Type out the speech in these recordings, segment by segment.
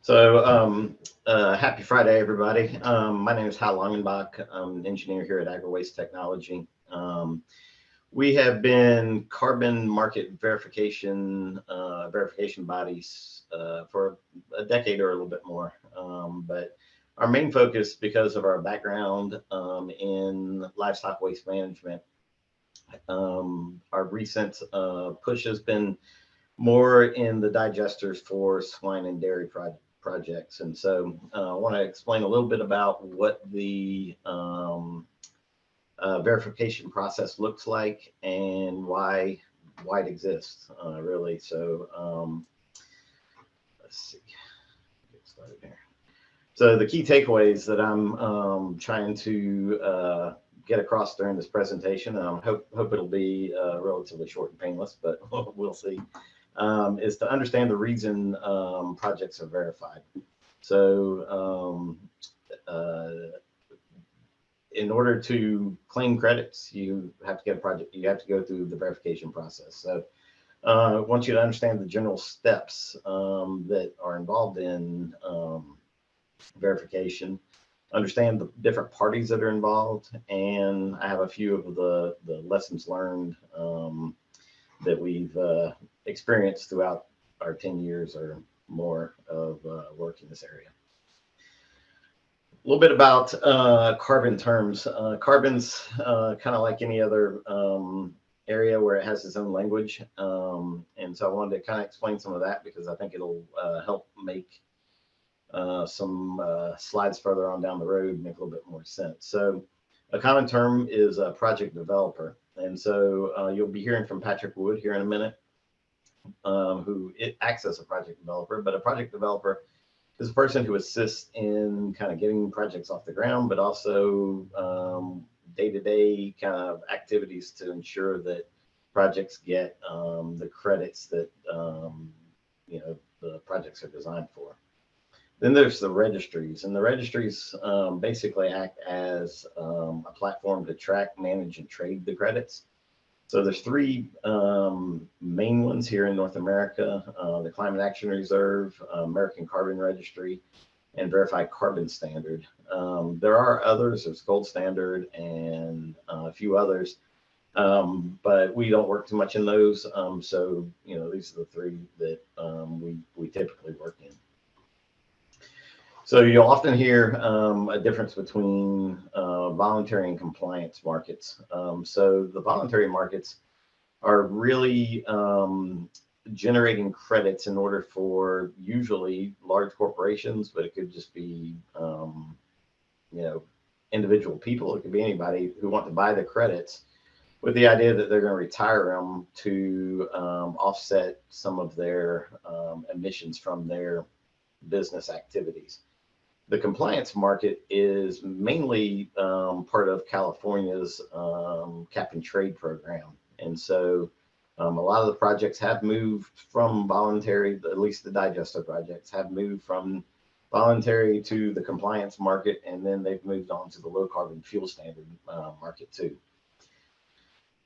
So um, uh, happy Friday, everybody. Um, my name is Hal Longenbach. I'm an engineer here at AgriWaste Technology. Um, we have been carbon market verification uh, verification bodies uh, for a decade or a little bit more. Um, but our main focus, because of our background um, in livestock waste management, um, our recent uh, push has been more in the digesters for swine and dairy pro projects. And so uh, I want to explain a little bit about what the um, uh, verification process looks like and why why it exists, uh, really. So um, let's see, get started here. So the key takeaways that I'm um, trying to uh, get across during this presentation, I hope, hope it'll be uh, relatively short and painless, but we'll see um, is to understand the reason um, projects are verified. So um, uh, in order to claim credits, you have to get a project, you have to go through the verification process. So uh, I want you to understand the general steps um, that are involved in um, verification, understand the different parties that are involved, and I have a few of the, the lessons learned um, that we've uh, experienced throughout our 10 years or more of uh, work in this area. A little bit about uh, carbon terms. Uh, carbon's uh, kind of like any other um, area where it has its own language. Um, and so I wanted to kind of explain some of that because I think it'll uh, help make uh, some slides further on down the road make a little bit more sense. So a common term is a project developer. And so you'll be hearing from Patrick Wood here in a minute um, who it acts as a project developer, but a project developer is a person who assists in kind of getting projects off the ground, but also um, day-to-day kind of activities to ensure that projects get um, the credits that um, you know the projects are designed for. Then there's the registries, and the registries um, basically act as um, a platform to track, manage, and trade the credits. So there's three um, main ones here in North America, uh, the Climate Action Reserve, uh, American Carbon Registry, and Verified Carbon Standard. Um, there are others, there's Gold Standard and uh, a few others, um, but we don't work too much in those. Um, so, you know, these are the three that um, we, we typically work in. So you'll often hear um, a difference between uh, voluntary and compliance markets. Um, so the voluntary markets are really um, generating credits in order for usually large corporations, but it could just be, um, you know, individual people. It could be anybody who want to buy the credits with the idea that they're going to retire them to um, offset some of their um, emissions from their business activities the compliance market is mainly um, part of California's um, cap and trade program. And so um, a lot of the projects have moved from voluntary, at least the digester projects have moved from voluntary to the compliance market, and then they've moved on to the low carbon fuel standard uh, market too.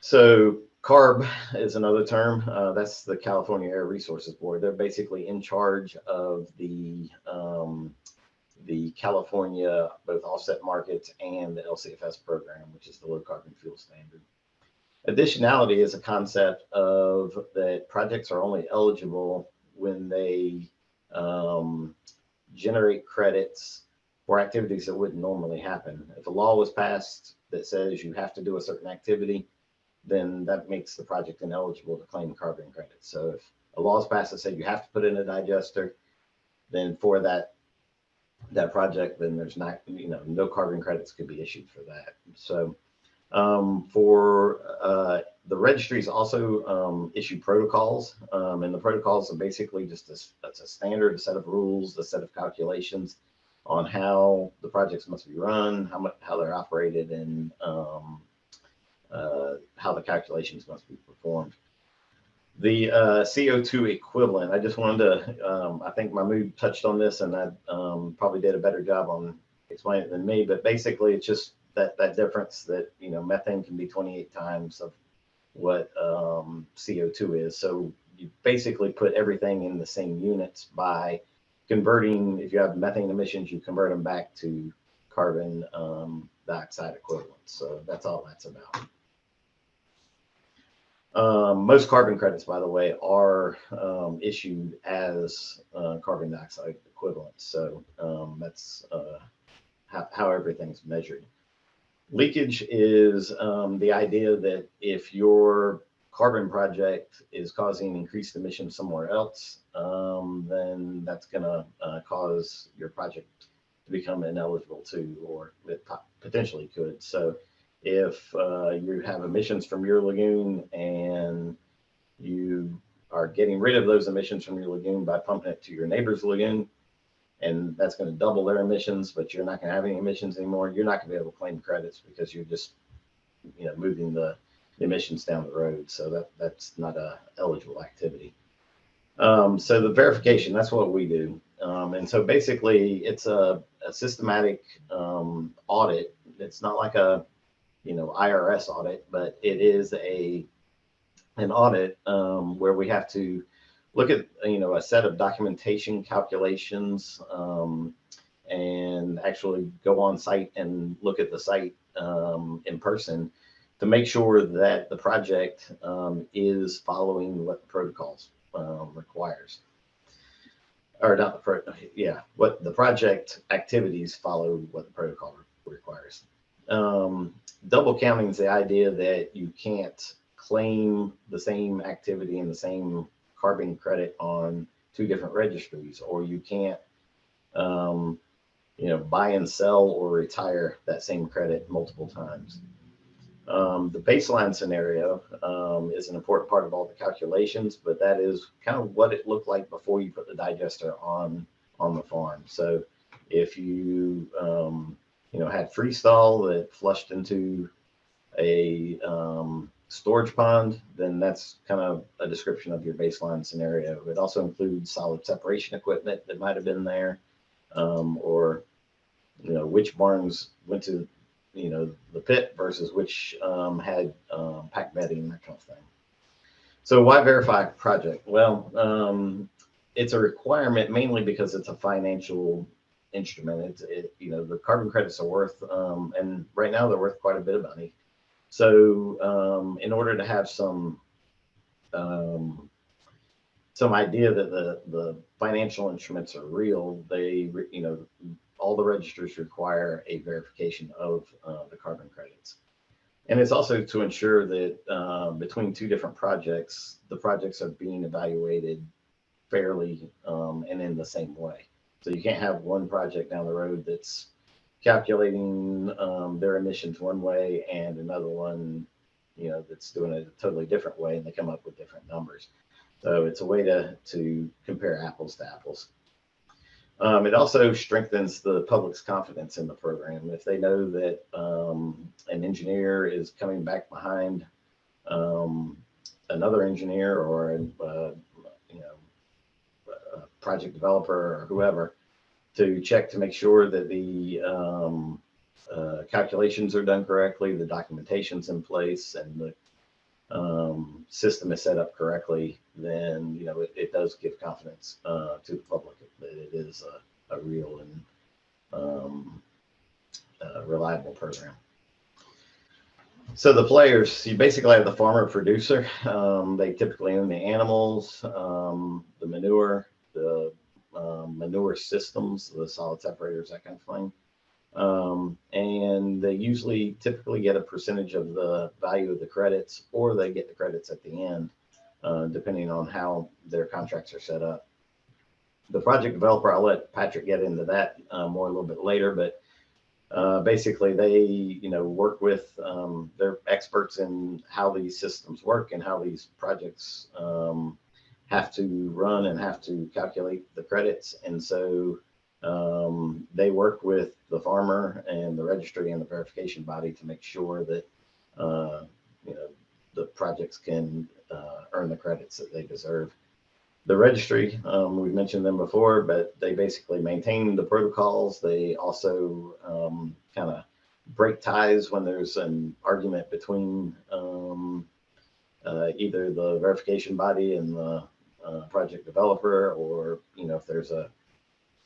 So CARB is another term. Uh, that's the California Air Resources Board. They're basically in charge of the um, the California both offset markets and the LCFS program, which is the low carbon fuel standard. Additionality is a concept of that projects are only eligible when they um, generate credits for activities that wouldn't normally happen. If a law was passed that says you have to do a certain activity, then that makes the project ineligible to claim carbon credits. So if a law is passed that said you have to put in a digester, then for that that project, then there's not, you know, no carbon credits could be issued for that. So um, for uh, the registries also um, issue protocols, um, and the protocols are basically just a, that's a standard a set of rules, a set of calculations on how the projects must be run, how much, how they're operated, and um, uh, how the calculations must be performed. The uh, CO2 equivalent, I just wanted to, um, I think Mahmood touched on this and I um, probably did a better job on explaining it than me, but basically it's just that, that difference that, you know, methane can be 28 times of what um, CO2 is. So you basically put everything in the same units by converting, if you have methane emissions, you convert them back to carbon um, dioxide equivalents. So that's all that's about. Um, most carbon credits, by the way, are um, issued as uh, carbon dioxide equivalents. So um, that's uh, how, how, everything's measured. Leakage is um, the idea that if your carbon project is causing increased emissions somewhere else, um, then that's going to uh, cause your project to become ineligible to, or it potentially could. So if uh, you have emissions from your lagoon and you are getting rid of those emissions from your lagoon by pumping it to your neighbor's lagoon, and that's going to double their emissions, but you're not going to have any emissions anymore. You're not going to be able to claim credits because you're just, you know, moving the emissions down the road. So that that's not a eligible activity. Um, so the verification, that's what we do. Um, and so basically it's a, a systematic um, audit. It's not like a you know, IRS audit, but it is a an audit um, where we have to look at you know a set of documentation calculations um, and actually go on site and look at the site um, in person to make sure that the project um, is following what the protocols um, requires. Or not the pro yeah what the project activities follow what the protocol requires um, double counting is the idea that you can't claim the same activity and the same carbon credit on two different registries, or you can't, um, you know, buy and sell or retire that same credit multiple times. Um, the baseline scenario um, is an important part of all the calculations, but that is kind of what it looked like before you put the digester on on the farm. So if you um, you know, had freestall that flushed into a um, storage pond, then that's kind of a description of your baseline scenario. It also includes solid separation equipment that might have been there, um, or you know, which barns went to you know the pit versus which um, had um, pack bedding, that kind of thing. So why verify project? Well, um, it's a requirement mainly because it's a financial instrument. It's it, you know the carbon credits are worth, um, and right now they're worth quite a bit of money. So um, in order to have some um, some idea that the the financial instruments are real, they you know all the registers require a verification of uh, the carbon credits. And it's also to ensure that uh, between two different projects, the projects are being evaluated fairly um, and in the same way. So you can't have one project down the road that's calculating um, their emissions one way and another one, you know, that's doing it a totally different way and they come up with different numbers. So it's a way to, to compare apples to apples. Um, it also strengthens the public's confidence in the program. If they know that um, an engineer is coming back behind um, another engineer or uh, project developer or whoever to check to make sure that the um, uh, calculations are done correctly, the documentation's in place, and the um, system is set up correctly, then you know it, it does give confidence uh, to the public that it is a, a real and um, uh, reliable program. So the players, you basically have the farmer producer. Um, they typically own the animals, um, the manure, the um, manure systems, the solid separators, that kind of thing. Um, and they usually typically get a percentage of the value of the credits, or they get the credits at the end, uh, depending on how their contracts are set up. The project developer, I'll let Patrick get into that uh, more a little bit later, but uh, basically they, you know, work with, um, they're experts in how these systems work and how these projects um, have to run and have to calculate the credits. And so um, they work with the farmer and the registry and the verification body to make sure that, uh, you know, the projects can uh, earn the credits that they deserve. The registry, um, we've mentioned them before, but they basically maintain the protocols. They also um, kind of break ties when there's an argument between um, uh, either the verification body and the uh, project developer, or you know if there's a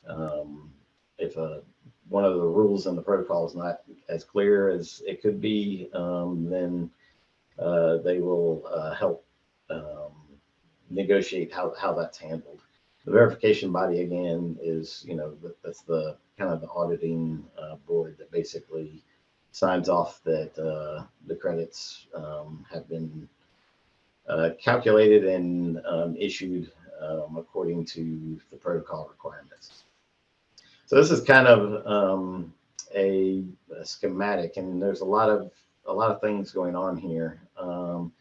um, if a, one of the rules in the protocol is not as clear as it could be, um, then uh, they will uh, help um, negotiate how, how that's handled. The verification body again is, you know, that's the kind of the auditing uh, board that basically signs off that uh, the credits um, have been uh, calculated and um, issued um, according to the protocol requirements. So this is kind of um, a, a schematic, and there's a lot of a lot of things going on here. Um,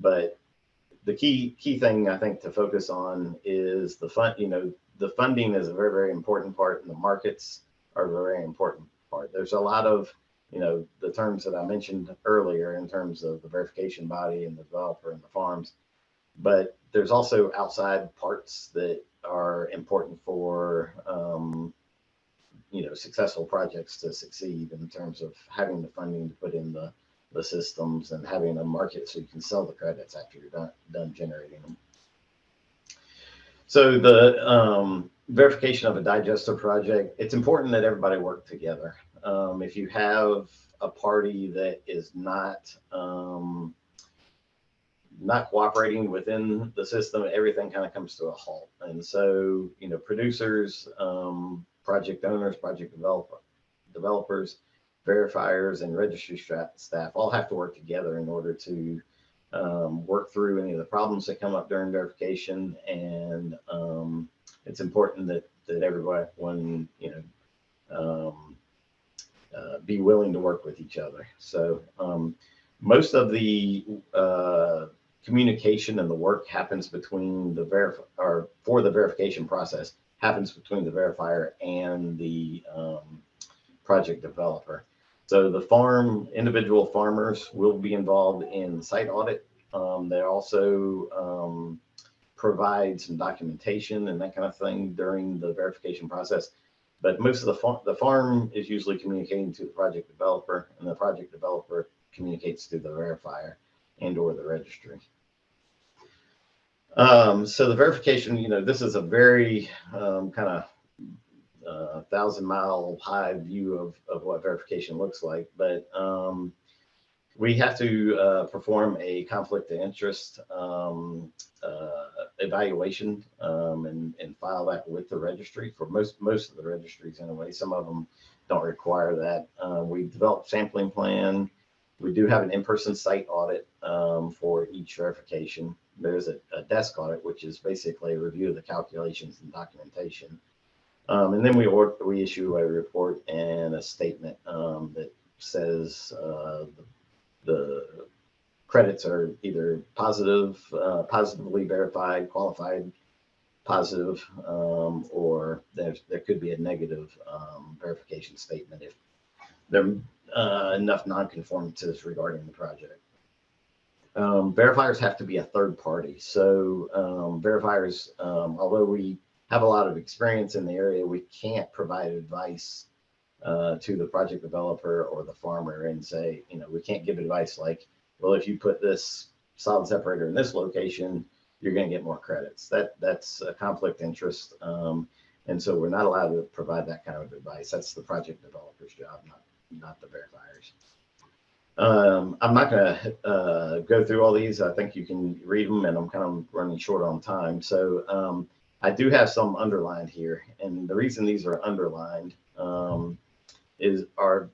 but the key key thing I think to focus on is the fund. You know, the funding is a very very important part, and the markets are a very important part. There's a lot of you know the terms that I mentioned earlier in terms of the verification body and the developer and the farms, but there's also outside parts that are important for um, you know successful projects to succeed in terms of having the funding to put in the the systems and having a market so you can sell the credits after you're done done generating them. So the um, verification of a digester project, it's important that everybody work together. Um, if you have a party that is not um, not cooperating within the system, everything kind of comes to a halt. And so, you know, producers, um, project owners, project developer, developers, verifiers, and registry staff all have to work together in order to um, work through any of the problems that come up during verification. And um, it's important that that everyone, you know, um, uh, be willing to work with each other. So um, most of the uh, communication and the work happens between the verif or for the verification process happens between the verifier and the um, project developer. So the farm, individual farmers will be involved in site audit. Um, they also um, provide some documentation and that kind of thing during the verification process. But most of the, farm, the farm is usually communicating to the project developer and the project developer communicates to the verifier and or the registry. Um, so the verification, you know, this is a very um, kind of uh, thousand mile high view of, of what verification looks like, but um, we have to uh, perform a conflict of interest um, uh, evaluation um, and, and file that with the registry for most most of the registries anyway. Some of them don't require that. Uh, we develop sampling plan. We do have an in-person site audit um, for each verification. There's a, a, desk audit, which is basically a review of the calculations and documentation. Um, and then we we issue a report and a statement um, that says uh, the the credits are either positive, uh, positively verified, qualified, positive, um, or there there could be a negative um, verification statement if there are uh, enough nonconformances regarding the project. Um, verifiers have to be a third party. So um, verifiers, um, although we have a lot of experience in the area, we can't provide advice uh, to the project developer or the farmer and say, you know, we can't give advice like, well, if you put this solid separator in this location, you're going to get more credits. That that's a conflict interest, um, and so we're not allowed to provide that kind of advice. That's the project developer's job, not not the verifiers. Um, I'm not going to uh, go through all these. I think you can read them, and I'm kind of running short on time. So um, I do have some underlined here, and the reason these are underlined um, is are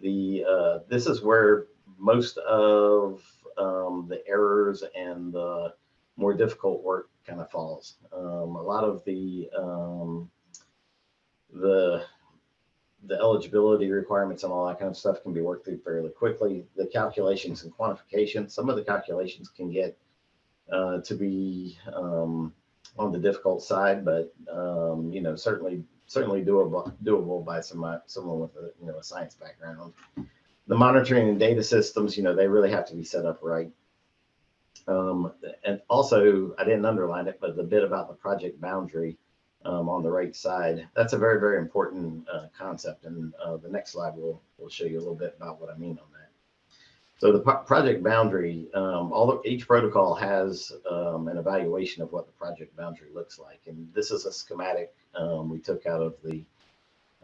the uh, this is where most of um, the errors and the more difficult work kind of falls. Um, a lot of the um, the the eligibility requirements and all that kind of stuff can be worked through fairly quickly. The calculations and quantification, some of the calculations can get uh, to be um, on the difficult side, but um, you know certainly certainly doable doable by some someone with a you know a science background. The monitoring and data systems, you know, they really have to be set up right. Um, and also, I didn't underline it, but the bit about the project boundary um, on the right side, that's a very, very important uh, concept. And uh, the next slide will, will show you a little bit about what I mean on. So the project boundary, um, although each protocol has um, an evaluation of what the project boundary looks like. And this is a schematic um, we took out of the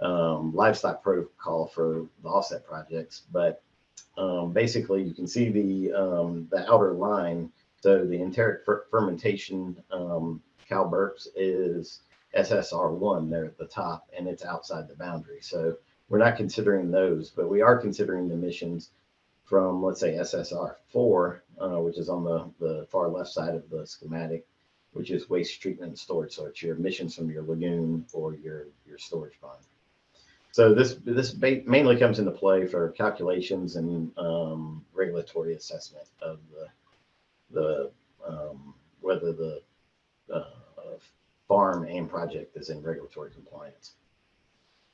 um, livestock protocol for the offset projects. But um, basically, you can see the um, the outer line. So the enteric fer- fermentation cow burps is SSR1 there at the top, and it's outside the boundary. So we're not considering those, but we are considering the emissions from, let's say, SSR4, uh, which is on the, the far left side of the schematic, which is waste treatment and storage. So it's your emissions from your lagoon or your, your storage pond. So this this mainly comes into play for calculations and um, regulatory assessment of the the um, whether the uh, farm and project is in regulatory compliance.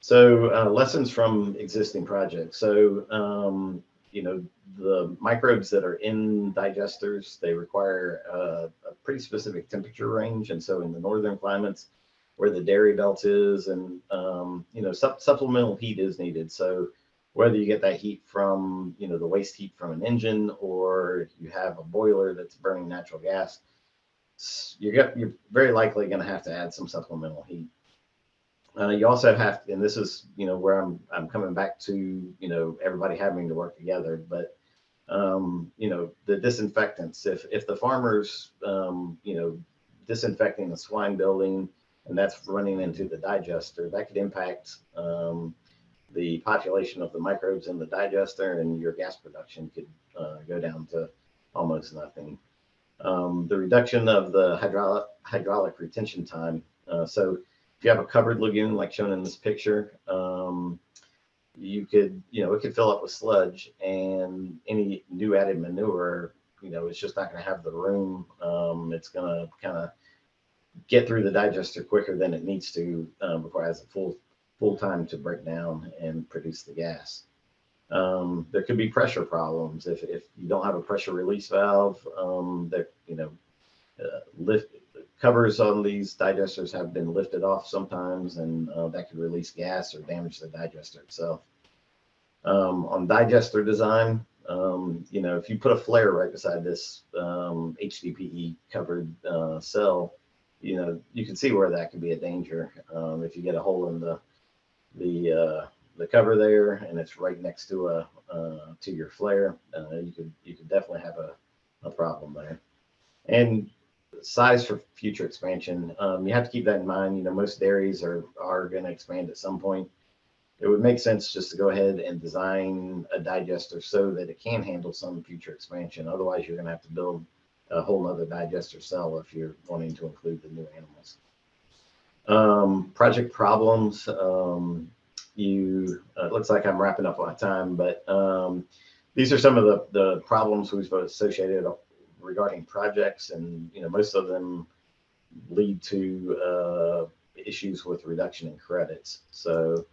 So uh, lessons from existing projects. So um, you know the microbes that are in digesters they require uh, a pretty specific temperature range, and so in the northern climates where the dairy belt is, and um, you know sup- supplemental heat is needed. So whether you get that heat from you know the waste heat from an engine or you have a boiler that's burning natural gas you're you're very likely going to have to add some supplemental heat. Uh, you also have, and this is you know where I'm I'm coming back to you know everybody having to work together, but um, you know the disinfectants. If if the farmers um, you know disinfecting the swine building and that's running into the digester, that could impact um, the population of the microbes in the digester, and your gas production could uh, go down to almost nothing um, the reduction of the hydraulic, hydraulic retention time. Uh, so if you have a covered lagoon like shown in this picture, um, you could, you know, it could fill up with sludge and any new added manure, you know, it's just not going to have the room. Um, it's going to kind of get through the digester quicker than it needs to um, before it has a full full time to break down and produce the gas. Um, there could be pressure problems if, if you don't have a pressure release valve. Um, that you know, uh, lift covers on these digesters have been lifted off sometimes, and uh, that could release gas or damage the digester itself. Um, on digester design, um, you know, if you put a flare right beside this HDPE um, covered uh, cell, you know, you can see where that could be a danger um, if you get a hole in the the uh, the cover there and it's right next to a uh, to your flare, uh, you could you could definitely have a, a problem there. And size for future expansion, um, you have to keep that in mind. You know, most dairies are are going to expand at some point. It would make sense just to go ahead and design a digester so that it can handle some future expansion. Otherwise, you're going to have to build a whole other digester cell if you're wanting to include the new animals. Um, project problems. Um, you, uh, it looks like I'm wrapping up on time, but um, these are some of the, the problems we've associated regarding projects, and you know most of them lead to uh, issues with reduction in credits. So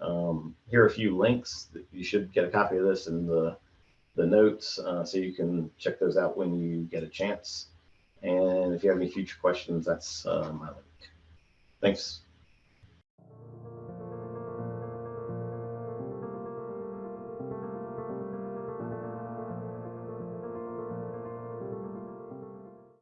um, here are a few links. that You should get a copy of this in the the notes, uh, so you can check those out when you get a chance. And if you have any future questions, that's uh, my link. Thanks.